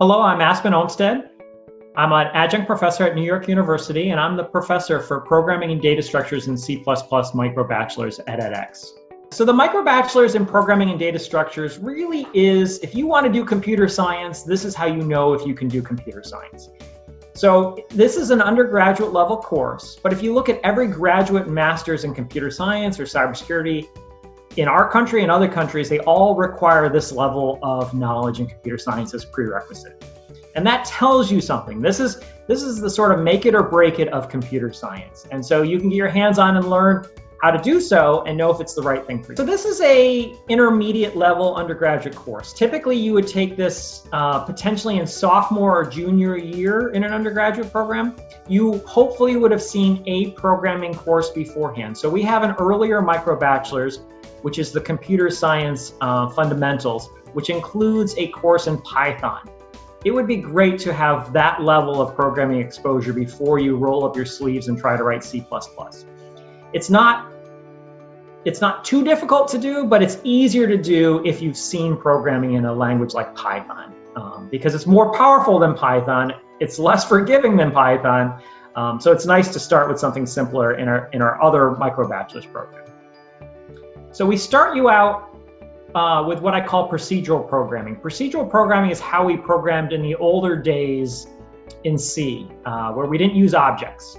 Hello, I'm Aspen Olmsted. I'm an adjunct professor at New York University, and I'm the professor for programming and data structures in C++ microbachelors at edX. So the microbachelors in programming and data structures really is, if you want to do computer science, this is how you know if you can do computer science. So this is an undergraduate level course, but if you look at every graduate master's in computer science or cybersecurity, in our country and other countries, they all require this level of knowledge in computer science as prerequisite. And that tells you something. This is, this is the sort of make it or break it of computer science. And so you can get your hands on and learn how to do so and know if it's the right thing for you. So this is a intermediate level undergraduate course. Typically you would take this uh, potentially in sophomore or junior year in an undergraduate program. You hopefully would have seen a programming course beforehand. So we have an earlier micro bachelor's which is the computer science uh, fundamentals, which includes a course in Python. It would be great to have that level of programming exposure before you roll up your sleeves and try to write C++. It's not it's not too difficult to do, but it's easier to do if you've seen programming in a language like Python, um, because it's more powerful than Python. It's less forgiving than Python. Um, so it's nice to start with something simpler in our, in our other micro bachelor's program. So we start you out uh, with what I call procedural programming. Procedural programming is how we programmed in the older days in C, uh, where we didn't use objects.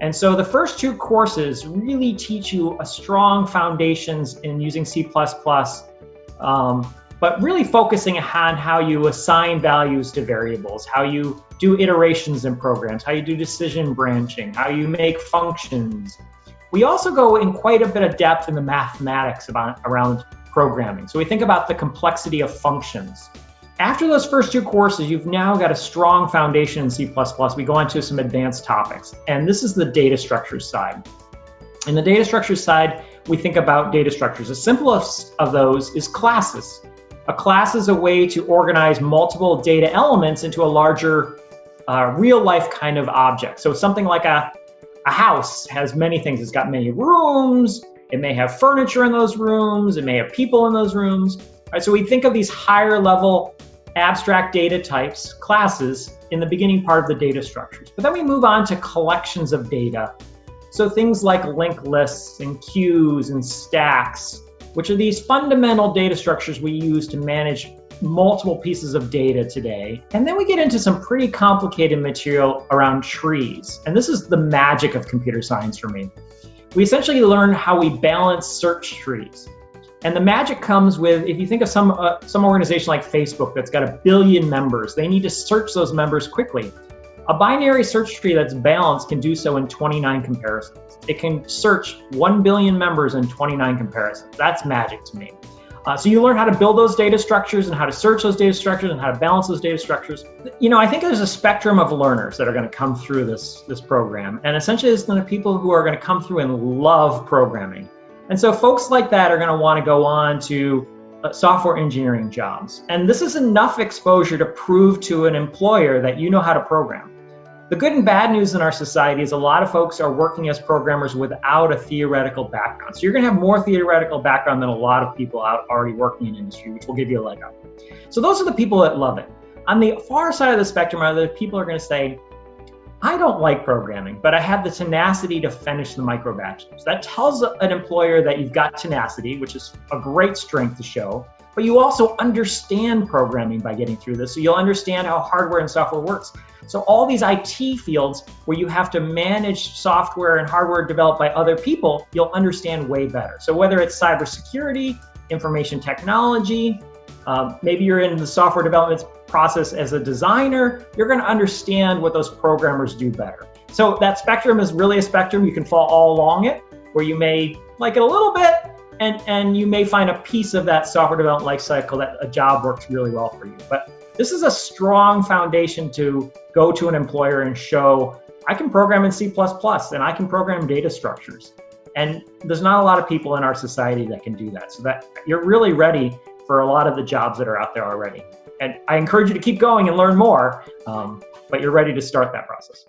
And so the first two courses really teach you a strong foundations in using C++, um, but really focusing on how you assign values to variables, how you do iterations in programs, how you do decision branching, how you make functions, we also go in quite a bit of depth in the mathematics about, around programming. So we think about the complexity of functions. After those first two courses, you've now got a strong foundation in C++. We go on to some advanced topics, and this is the data structures side. In the data structures side, we think about data structures. The simplest of those is classes. A class is a way to organize multiple data elements into a larger uh, real life kind of object. So something like a a house has many things. It's got many rooms. It may have furniture in those rooms. It may have people in those rooms. Right, so we think of these higher level abstract data types, classes, in the beginning part of the data structures. But then we move on to collections of data. So things like linked lists and queues and stacks, which are these fundamental data structures we use to manage multiple pieces of data today. And then we get into some pretty complicated material around trees. And this is the magic of computer science for me. We essentially learn how we balance search trees. And the magic comes with, if you think of some, uh, some organization like Facebook that's got a billion members, they need to search those members quickly. A binary search tree that's balanced can do so in 29 comparisons. It can search 1 billion members in 29 comparisons. That's magic to me. Uh, so you learn how to build those data structures and how to search those data structures and how to balance those data structures. You know, I think there's a spectrum of learners that are going to come through this, this program. And essentially, it's the people who are going to come through and love programming. And so folks like that are going to want to go on to uh, software engineering jobs. And this is enough exposure to prove to an employer that you know how to program. The good and bad news in our society is a lot of folks are working as programmers without a theoretical background. So you're gonna have more theoretical background than a lot of people out already working in industry, which will give you a leg up. So those are the people that love it. On the far side of the spectrum are the people are gonna say, I don't like programming, but I have the tenacity to finish the micro bachelor's. That tells an employer that you've got tenacity, which is a great strength to show, but you also understand programming by getting through this. So you'll understand how hardware and software works. So all these IT fields where you have to manage software and hardware developed by other people, you'll understand way better. So whether it's cybersecurity, information technology, um, maybe you're in the software development process as a designer, you're gonna understand what those programmers do better. So that spectrum is really a spectrum. You can fall all along it, where you may like it a little bit, and, and you may find a piece of that software development lifecycle that a job works really well for you. But this is a strong foundation to go to an employer and show, I can program in C++ and I can program data structures. And there's not a lot of people in our society that can do that. So that you're really ready for a lot of the jobs that are out there already. And I encourage you to keep going and learn more, um, but you're ready to start that process.